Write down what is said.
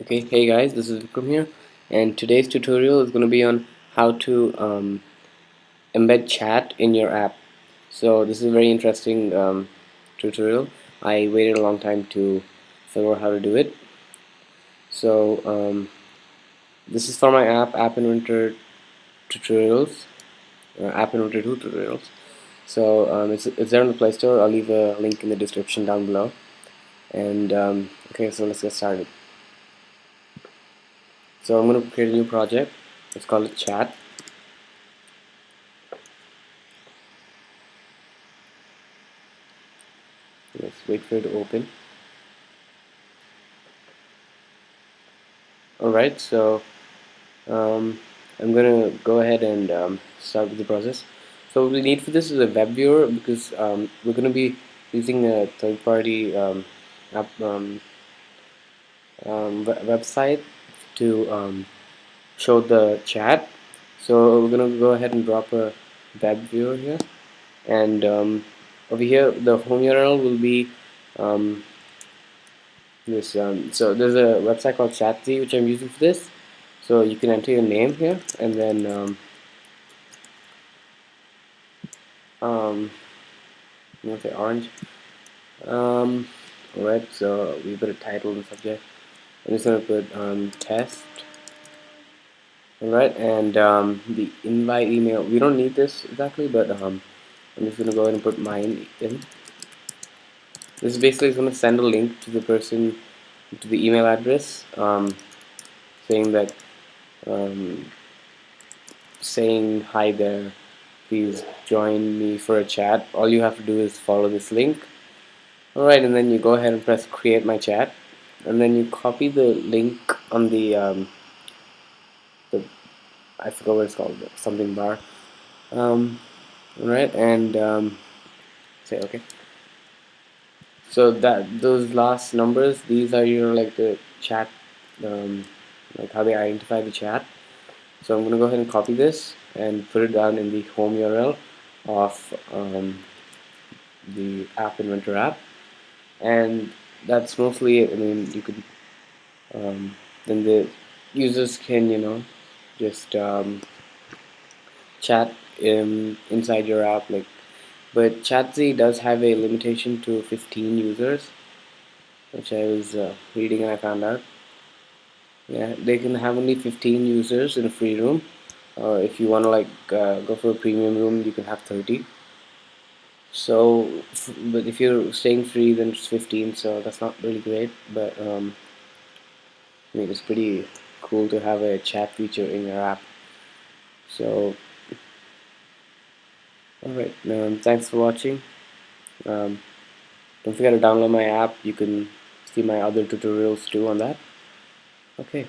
okay hey guys this is Vikram here and today's tutorial is going to be on how to um, embed chat in your app. So this is a very interesting um, tutorial. I waited a long time to figure out how to do it. So um, this is for my app app inventor tutorials app inventor 2 tutorials. So um, it's, it's there in the play store. I'll leave a link in the description down below. And um, okay so let's get started so I'm going to create a new project. Let's call it chat. Let's wait for it to open. Alright so um, I'm gonna go ahead and um, start with the process. So what we need for this is a web viewer because um, we're gonna be using a third-party um, um, um, website to um, show the chat. So we're gonna go ahead and drop a web viewer here. And um, over here the home URL will be um, this um, so there's a website called Chatzy which I'm using for this. So you can enter your name here and then um, um, say orange. Um, alright so we put a title and subject I'm just gonna put um, test. Alright and um, the invite email we don't need this exactly but um, I'm just gonna go ahead and put mine in. This basically is gonna send a link to the person to the email address um, saying that um, saying hi there please join me for a chat. All you have to do is follow this link. Alright and then you go ahead and press create my chat and then you copy the link on the um, the I forgot what it's called something bar. Um, right and um, say okay. So that those last numbers these are your like the chat um, like how they identify the chat. So I'm gonna go ahead and copy this and put it down in the home URL of um, the app inventor app. And that's mostly it. I mean you could um, then the users can you know just um, chat in, inside your app like but Chatzy does have a limitation to 15 users which I was uh, reading and I found out. Yeah they can have only 15 users in a free room or if you want to like uh, go for a premium room you can have 30 so but if you're staying free then it's 15 so that's not really great but um, I mean it's pretty cool to have a chat feature in your app. So alright um, thanks for watching. Um, don't forget to download my app. You can see my other tutorials too on that. Okay